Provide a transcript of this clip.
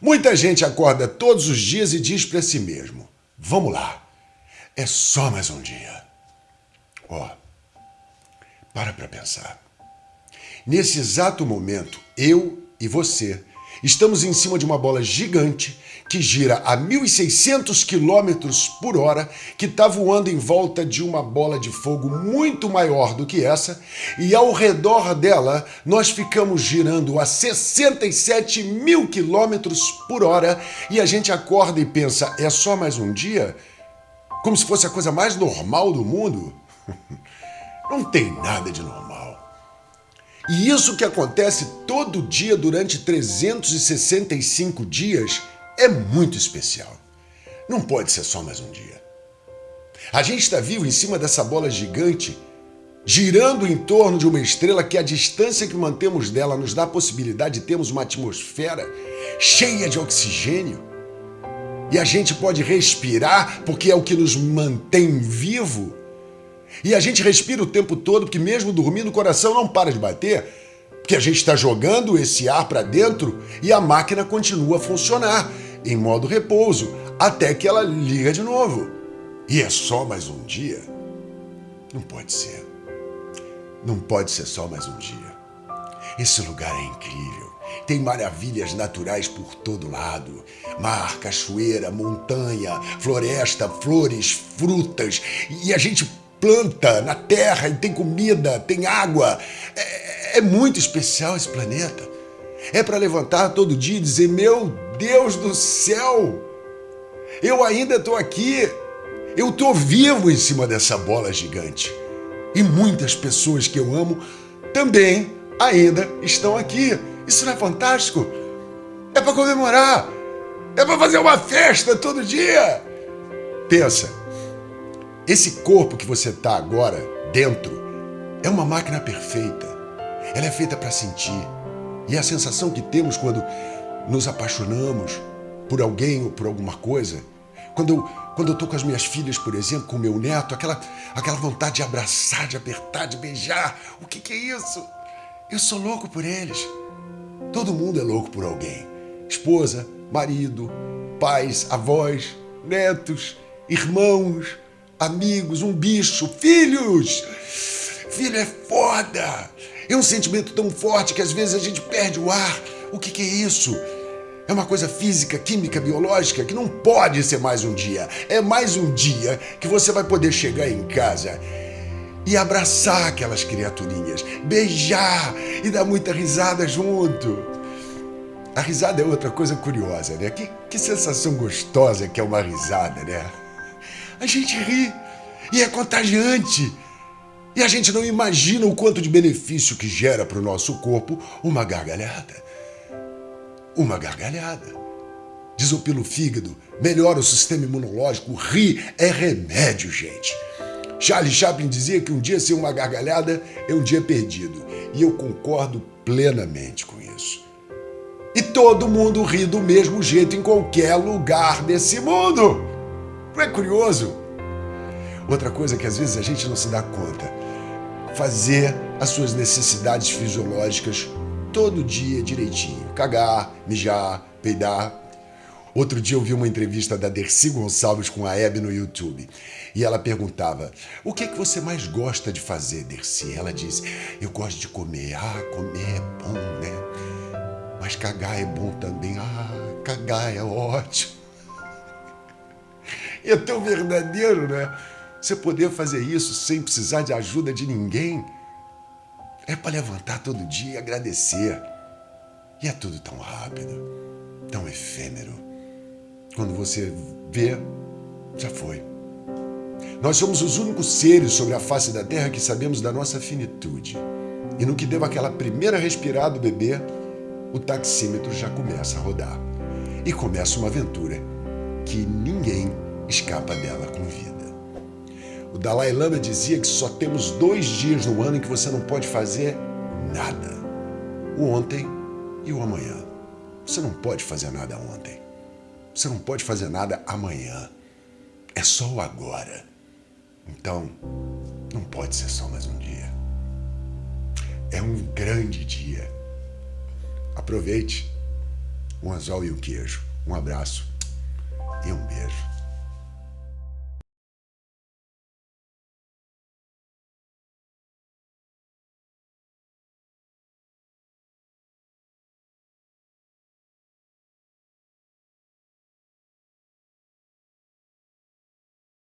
Muita gente acorda todos os dias e diz para si mesmo: Vamos lá, é só mais um dia. Ó, oh, para para pensar. Nesse exato momento, eu e você estamos em cima de uma bola gigante que gira a 1.600 km por hora, que está voando em volta de uma bola de fogo muito maior do que essa, e ao redor dela nós ficamos girando a 67 mil quilômetros por hora, e a gente acorda e pensa: é só mais um dia? Como se fosse a coisa mais normal do mundo? Não tem nada de normal. E isso que acontece todo dia durante 365 dias é muito especial. Não pode ser só mais um dia. A gente está vivo em cima dessa bola gigante, girando em torno de uma estrela que a distância que mantemos dela nos dá a possibilidade de termos uma atmosfera cheia de oxigênio. E a gente pode respirar porque é o que nos mantém vivo. E a gente respira o tempo todo, porque mesmo dormindo o coração não para de bater, porque a gente está jogando esse ar para dentro e a máquina continua a funcionar em modo repouso até que ela liga de novo. E é só mais um dia? Não pode ser. Não pode ser só mais um dia. Esse lugar é incrível. Tem maravilhas naturais por todo lado: mar, cachoeira, montanha, floresta, flores, frutas. E a gente planta na terra e tem comida, tem água. É, é muito especial esse planeta. É para levantar todo dia e dizer: Meu Deus do céu, eu ainda estou aqui. Eu estou vivo em cima dessa bola gigante. E muitas pessoas que eu amo também ainda estão aqui. Isso não é fantástico? É para comemorar. É para fazer uma festa todo dia. Pensa, esse corpo que você está agora dentro é uma máquina perfeita. Ela é feita para sentir. E a sensação que temos quando nos apaixonamos por alguém ou por alguma coisa, quando eu, quando eu com as minhas filhas, por exemplo, com o meu neto, aquela, aquela vontade de abraçar, de apertar, de beijar, o que, que é isso? Eu sou louco por eles. Todo mundo é louco por alguém. Esposa, marido, pais, avós, netos, irmãos, amigos, um bicho, filhos. Filho é foda. É um sentimento tão forte que às vezes a gente perde o ar. O que, que é isso? É uma coisa física, química, biológica que não pode ser mais um dia. É mais um dia que você vai poder chegar em casa e abraçar aquelas criaturinhas, beijar e dar muita risada junto. A risada é outra coisa curiosa, né? Que, que sensação gostosa que é uma risada, né? A gente ri e é contagiante. E a gente não imagina o quanto de benefício que gera para o nosso corpo uma gargalhada. Uma gargalhada. Desopila o fígado, melhora o sistema imunológico. Rir é remédio, gente. Charlie Chaplin dizia que um dia sem uma gargalhada é um dia perdido. E eu concordo plenamente com isso. E todo mundo ri do mesmo jeito em qualquer lugar desse mundo. Não é curioso? Outra coisa que às vezes a gente não se dá conta fazer as suas necessidades fisiológicas todo dia direitinho. Cagar, mijar, peidar. Outro dia eu vi uma entrevista da Dercy Gonçalves com a Hebe no YouTube. E ela perguntava: O que, é que você mais gosta de fazer, Dercy? Ela disse: Eu gosto de comer. Ah, comer é bom, né? Mas cagar é bom também. Ah, cagar é ótimo. É tão verdadeiro, né? Você poder fazer isso sem precisar de ajuda de ninguém é para levantar todo dia e agradecer. E é tudo tão rápido, tão efêmero. Quando você vê, já foi. Nós somos os únicos seres sobre a face da Terra que sabemos da nossa finitude. E no que deu aquela primeira respirada do bebê, o taxímetro já começa a rodar. E começa uma aventura que ninguém escapa dela com vida. O Dalai Lama dizia que só temos dois dias no ano em que você não pode fazer nada: o ontem e o amanhã. Você não pode fazer nada ontem. Você não pode fazer nada amanhã. É só o agora. Então, não pode ser só mais um dia. É um grande dia. Aproveite. um anzol e um queijo. Um abraço e um beijo.